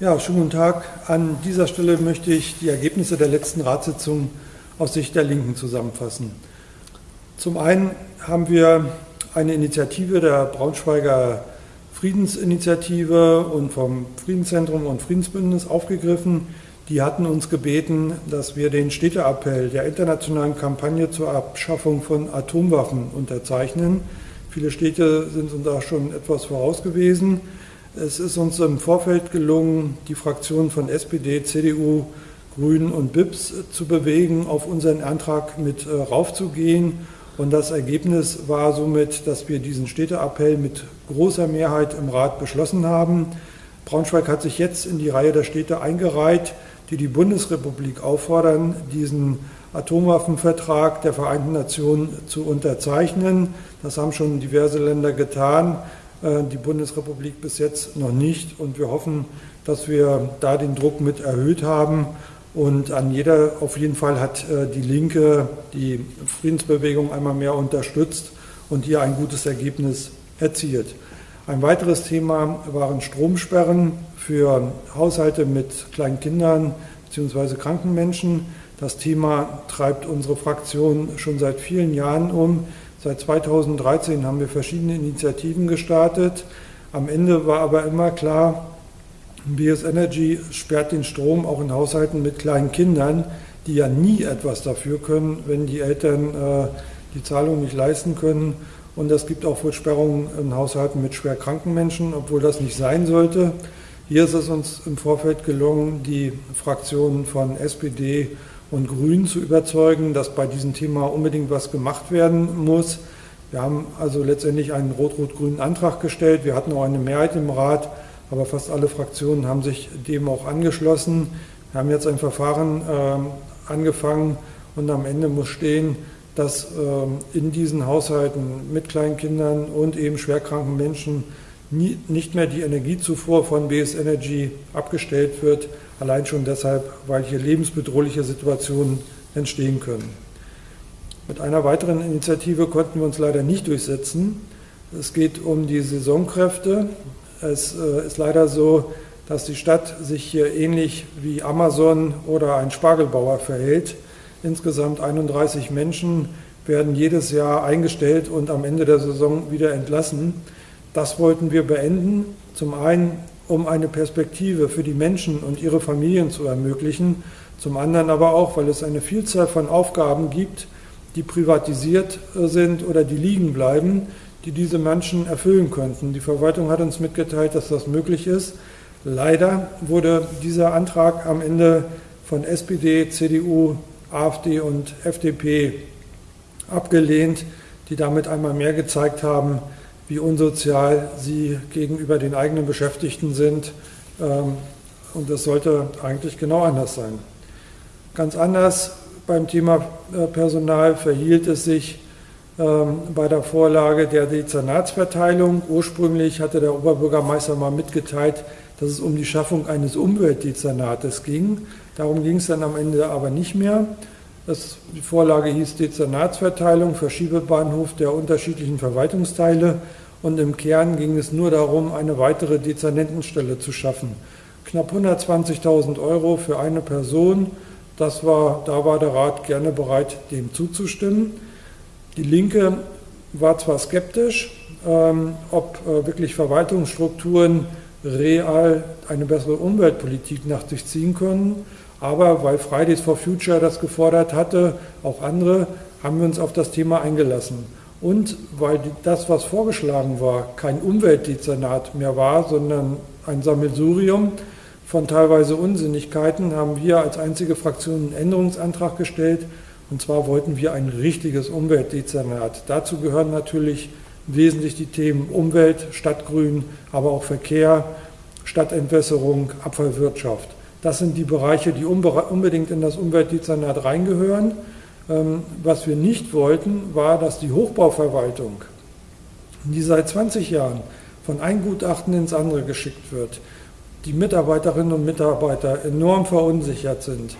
Ja, schönen guten Tag. An dieser Stelle möchte ich die Ergebnisse der letzten Ratssitzung aus Sicht der Linken zusammenfassen. Zum einen haben wir eine Initiative der Braunschweiger Friedensinitiative und vom Friedenszentrum und Friedensbündnis aufgegriffen. Die hatten uns gebeten, dass wir den Städteappell der internationalen Kampagne zur Abschaffung von Atomwaffen unterzeichnen. Viele Städte sind uns da schon etwas voraus gewesen. Es ist uns im Vorfeld gelungen, die Fraktionen von SPD, CDU, Grünen und BIPS zu bewegen, auf unseren Antrag mit äh, raufzugehen. Und das Ergebnis war somit, dass wir diesen Städteappell mit großer Mehrheit im Rat beschlossen haben. Braunschweig hat sich jetzt in die Reihe der Städte eingereiht, die die Bundesrepublik auffordern, diesen Atomwaffenvertrag der Vereinten Nationen zu unterzeichnen. Das haben schon diverse Länder getan. Äh, die Bundesrepublik bis jetzt noch nicht. Und wir hoffen, dass wir da den Druck mit erhöht haben. Und an jeder, auf jeden Fall hat äh, die Linke die Friedensbewegung einmal mehr unterstützt und hier ein gutes Ergebnis erzielt. Ein weiteres Thema waren Stromsperren für Haushalte mit kleinen Kindern bzw. kranken Menschen. Das Thema treibt unsere Fraktion schon seit vielen Jahren um. Seit 2013 haben wir verschiedene Initiativen gestartet. Am Ende war aber immer klar, BS Energy sperrt den Strom auch in Haushalten mit kleinen Kindern, die ja nie etwas dafür können, wenn die Eltern äh, die Zahlung nicht leisten können. Und es gibt auch wohl Sperrungen in Haushalten mit schwer kranken Menschen, obwohl das nicht sein sollte. Hier ist es uns im Vorfeld gelungen, die Fraktionen von SPD und Grünen zu überzeugen, dass bei diesem Thema unbedingt was gemacht werden muss. Wir haben also letztendlich einen rot-rot-grünen Antrag gestellt. Wir hatten auch eine Mehrheit im Rat, aber fast alle Fraktionen haben sich dem auch angeschlossen. Wir haben jetzt ein Verfahren äh, angefangen und am Ende muss stehen, dass äh, in diesen Haushalten mit kleinen Kindern und eben schwerkranken Menschen nicht mehr die Energiezufuhr von BS Energy abgestellt wird, Allein schon deshalb, weil hier lebensbedrohliche Situationen entstehen können. Mit einer weiteren Initiative konnten wir uns leider nicht durchsetzen. Es geht um die Saisonkräfte. Es äh, ist leider so, dass die Stadt sich hier ähnlich wie Amazon oder ein Spargelbauer verhält. Insgesamt 31 Menschen werden jedes Jahr eingestellt und am Ende der Saison wieder entlassen. Das wollten wir beenden. Zum einen um eine Perspektive für die Menschen und ihre Familien zu ermöglichen, zum anderen aber auch, weil es eine Vielzahl von Aufgaben gibt, die privatisiert äh, sind oder die liegen bleiben, die diese Menschen erfüllen könnten. Die Verwaltung hat uns mitgeteilt, dass das möglich ist. Leider wurde dieser Antrag am Ende von SPD, CDU, AfD und FDP abgelehnt, die damit einmal mehr gezeigt haben, wie unsozial sie gegenüber den eigenen Beschäftigten sind. Ähm, und das sollte eigentlich genau anders sein. Ganz anders beim Thema äh, Personal verhielt es sich ähm, bei der Vorlage der Dezernatsverteilung. Ursprünglich hatte der Oberbürgermeister mal mitgeteilt, dass es um die Schaffung eines Umweltdezernates ging. Darum ging es dann am Ende aber nicht mehr. Das, die Vorlage hieß Dezernatsverteilung, Verschiebebahnhof der unterschiedlichen Verwaltungsteile und im Kern ging es nur darum, eine weitere Dezernentenstelle zu schaffen. Knapp 120.000 Euro für eine Person, das war, da war der Rat gerne bereit, dem zuzustimmen. Die Linke war zwar skeptisch, ähm, ob äh, wirklich Verwaltungsstrukturen real eine bessere Umweltpolitik nach sich ziehen können, aber weil Fridays for Future das gefordert hatte, auch andere, haben wir uns auf das Thema eingelassen. Und weil das, was vorgeschlagen war, kein Umweltdezernat mehr war, sondern ein Sammelsurium von teilweise Unsinnigkeiten, haben wir als einzige Fraktion einen Änderungsantrag gestellt. Und zwar wollten wir ein richtiges Umweltdezernat. Dazu gehören natürlich wesentlich die Themen Umwelt, Stadtgrün, aber auch Verkehr, Stadtentwässerung, Abfallwirtschaft. Das sind die Bereiche, die unbedingt in das Umweltdezernat reingehören. Ähm, was wir nicht wollten, war, dass die Hochbauverwaltung, die seit 20 Jahren von einem Gutachten ins andere geschickt wird, die Mitarbeiterinnen und Mitarbeiter enorm verunsichert sind,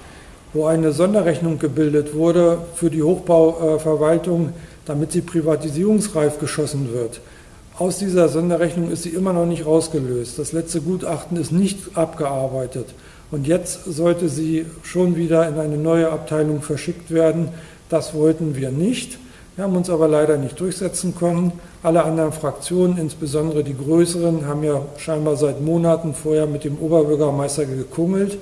wo eine Sonderrechnung gebildet wurde für die Hochbauverwaltung, damit sie privatisierungsreif geschossen wird, aus dieser Sonderrechnung ist sie immer noch nicht rausgelöst. Das letzte Gutachten ist nicht abgearbeitet. Und jetzt sollte sie schon wieder in eine neue Abteilung verschickt werden. Das wollten wir nicht. Wir haben uns aber leider nicht durchsetzen können. Alle anderen Fraktionen, insbesondere die größeren, haben ja scheinbar seit Monaten vorher mit dem Oberbürgermeister gekungelt,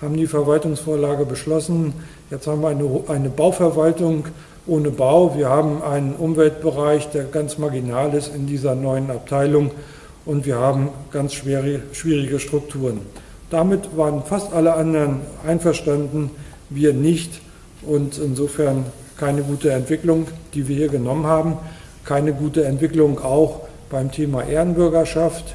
haben die Verwaltungsvorlage beschlossen. Jetzt haben wir eine, eine Bauverwaltung ohne Bau. Wir haben einen Umweltbereich, der ganz marginal ist in dieser neuen Abteilung und wir haben ganz schwere, schwierige Strukturen. Damit waren fast alle anderen einverstanden, wir nicht und insofern keine gute Entwicklung, die wir hier genommen haben, keine gute Entwicklung auch beim Thema Ehrenbürgerschaft.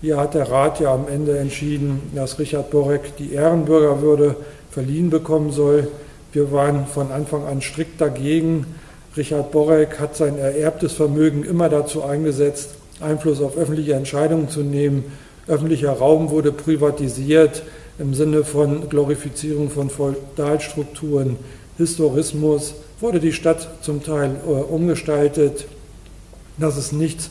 Hier hat der Rat ja am Ende entschieden, dass Richard Borek die Ehrenbürgerwürde verliehen bekommen soll. Wir waren von Anfang an strikt dagegen. Richard Borek hat sein ererbtes Vermögen immer dazu eingesetzt, Einfluss auf öffentliche Entscheidungen zu nehmen. Öffentlicher Raum wurde privatisiert im Sinne von Glorifizierung von Feudalstrukturen, Historismus, wurde die Stadt zum Teil äh, umgestaltet. Das ist nichts,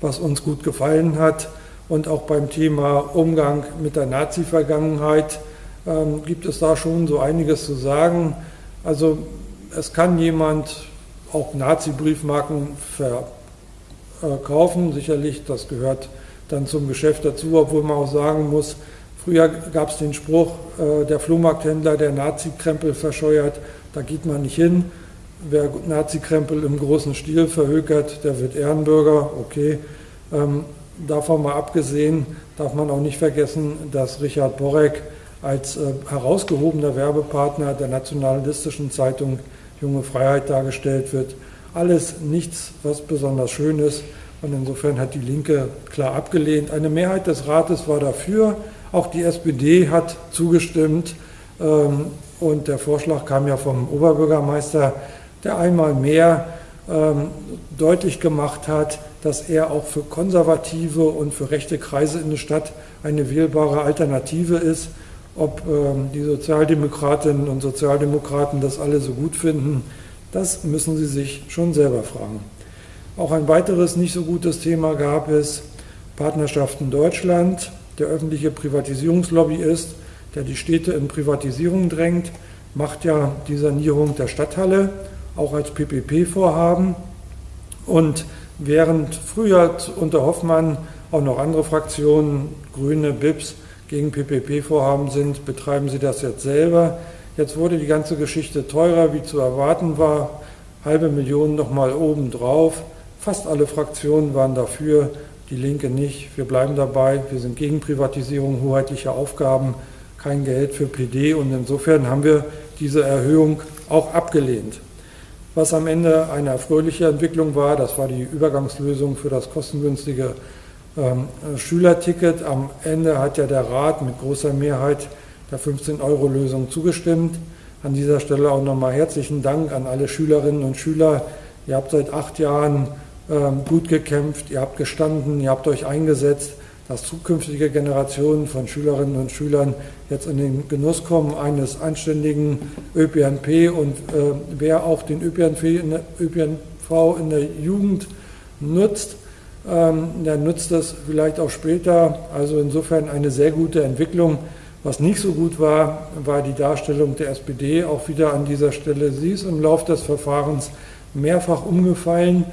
was uns gut gefallen hat. Und auch beim Thema Umgang mit der Nazi-Vergangenheit ähm, gibt es da schon so einiges zu sagen. Also es kann jemand auch Nazi-Briefmarken verkaufen, sicherlich, das gehört dann zum Geschäft dazu, obwohl man auch sagen muss, früher gab es den Spruch, äh, der Flohmarkthändler, der Nazi-Krempel verscheuert, da geht man nicht hin. Wer Nazi-Krempel im großen Stil verhökert, der wird Ehrenbürger, okay. Ähm, davon mal abgesehen, darf man auch nicht vergessen, dass Richard Borek als äh, herausgehobener Werbepartner der nationalistischen Zeitung Junge Freiheit dargestellt wird. Alles nichts, was besonders schön ist. Und insofern hat die Linke klar abgelehnt. Eine Mehrheit des Rates war dafür. Auch die SPD hat zugestimmt. Ähm, und der Vorschlag kam ja vom Oberbürgermeister, der einmal mehr ähm, deutlich gemacht hat, dass er auch für konservative und für rechte Kreise in der Stadt eine wählbare Alternative ist. Ob ähm, die Sozialdemokratinnen und Sozialdemokraten das alle so gut finden, das müssen sie sich schon selber fragen. Auch ein weiteres nicht so gutes Thema gab es, Partnerschaften Deutschland, der öffentliche Privatisierungslobbyist, der die Städte in Privatisierung drängt, macht ja die Sanierung der Stadthalle auch als PPP-Vorhaben. Und während früher unter Hoffmann auch noch andere Fraktionen, Grüne, BIPS, gegen PPP-Vorhaben sind, betreiben sie das jetzt selber. Jetzt wurde die ganze Geschichte teurer, wie zu erwarten war. Halbe Million nochmal obendrauf. Fast alle Fraktionen waren dafür, die Linke nicht. Wir bleiben dabei. Wir sind gegen Privatisierung hoheitlicher Aufgaben, kein Geld für PD und insofern haben wir diese Erhöhung auch abgelehnt. Was am Ende eine fröhliche Entwicklung war, das war die Übergangslösung für das kostengünstige ähm, Schülerticket. Am Ende hat ja der Rat mit großer Mehrheit der 15-Euro-Lösung zugestimmt. An dieser Stelle auch nochmal herzlichen Dank an alle Schülerinnen und Schüler. Ihr habt seit acht Jahren gut gekämpft, ihr habt gestanden, ihr habt euch eingesetzt, dass zukünftige Generationen von Schülerinnen und Schülern jetzt in den Genuss kommen eines anständigen ÖPNP und äh, wer auch den ÖPNV in der, ÖPNV in der Jugend nutzt, ähm, der nutzt das vielleicht auch später. Also insofern eine sehr gute Entwicklung. Was nicht so gut war, war die Darstellung der SPD auch wieder an dieser Stelle. Sie ist im Laufe des Verfahrens mehrfach umgefallen.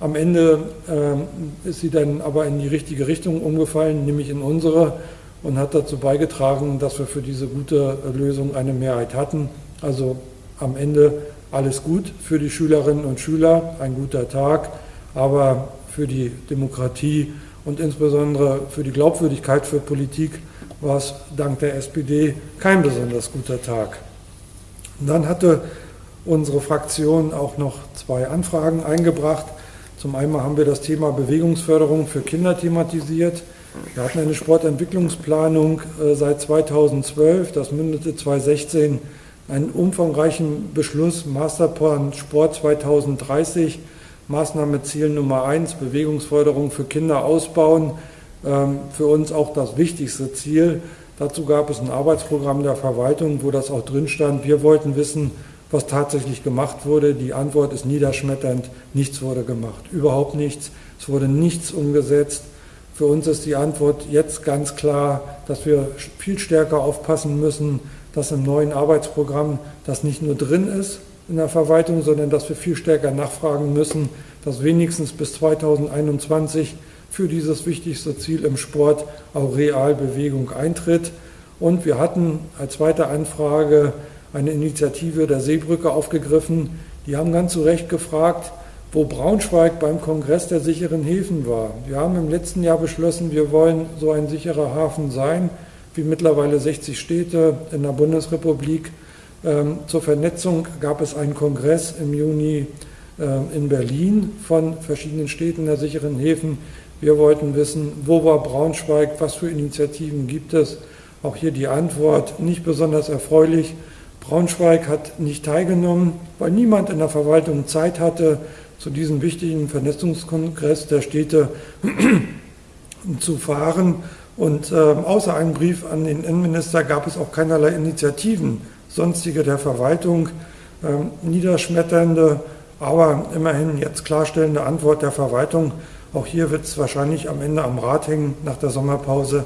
Am Ende äh, ist sie dann aber in die richtige Richtung umgefallen, nämlich in unsere, und hat dazu beigetragen, dass wir für diese gute Lösung eine Mehrheit hatten. Also am Ende alles gut für die Schülerinnen und Schüler, ein guter Tag, aber für die Demokratie und insbesondere für die Glaubwürdigkeit für Politik war es dank der SPD kein besonders guter Tag. Und dann hatte unsere Fraktion auch noch zwei Anfragen eingebracht. Zum einen haben wir das Thema Bewegungsförderung für Kinder thematisiert. Wir hatten eine Sportentwicklungsplanung äh, seit 2012, das mündete 2016 einen umfangreichen Beschluss Masterplan Sport 2030 Maßnahme Ziel Nummer eins, Bewegungsförderung für Kinder ausbauen. Ähm, für uns auch das wichtigste Ziel. Dazu gab es ein Arbeitsprogramm der Verwaltung, wo das auch drin stand. Wir wollten wissen, was tatsächlich gemacht wurde. Die Antwort ist niederschmetternd. Nichts wurde gemacht. Überhaupt nichts. Es wurde nichts umgesetzt. Für uns ist die Antwort jetzt ganz klar, dass wir viel stärker aufpassen müssen, dass im neuen Arbeitsprogramm das nicht nur drin ist in der Verwaltung, sondern dass wir viel stärker nachfragen müssen, dass wenigstens bis 2021 für dieses wichtigste Ziel im Sport auch Realbewegung eintritt. Und wir hatten als zweite Anfrage eine Initiative der Seebrücke aufgegriffen. Die haben ganz zu Recht gefragt, wo Braunschweig beim Kongress der sicheren Häfen war. Wir haben im letzten Jahr beschlossen, wir wollen so ein sicherer Hafen sein, wie mittlerweile 60 Städte in der Bundesrepublik. Ähm, zur Vernetzung gab es einen Kongress im Juni äh, in Berlin von verschiedenen Städten der sicheren Häfen. Wir wollten wissen, wo war Braunschweig, was für Initiativen gibt es. Auch hier die Antwort nicht besonders erfreulich. Braunschweig hat nicht teilgenommen, weil niemand in der Verwaltung Zeit hatte, zu diesem wichtigen Vernetzungskongress der Städte zu fahren. Und äh, außer einem Brief an den Innenminister gab es auch keinerlei Initiativen, sonstige der Verwaltung, äh, niederschmetternde, aber immerhin jetzt klarstellende Antwort der Verwaltung. Auch hier wird es wahrscheinlich am Ende am Rat hängen nach der Sommerpause,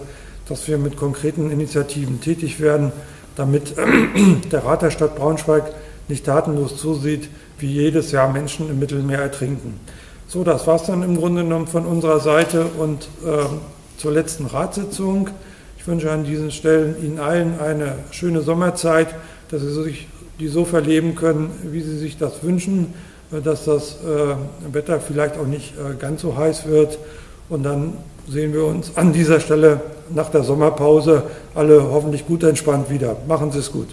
dass wir mit konkreten Initiativen tätig werden, damit der Rat der Stadt Braunschweig nicht tatenlos zusieht, wie jedes Jahr Menschen im Mittelmeer ertrinken. So, das war es dann im Grunde genommen von unserer Seite und äh, zur letzten Ratssitzung. Ich wünsche an diesen Stellen Ihnen allen eine schöne Sommerzeit, dass Sie sich die so verleben können, wie Sie sich das wünschen, äh, dass das äh, Wetter vielleicht auch nicht äh, ganz so heiß wird. Und dann sehen wir uns an dieser Stelle nach der Sommerpause alle hoffentlich gut entspannt wieder. Machen Sie es gut.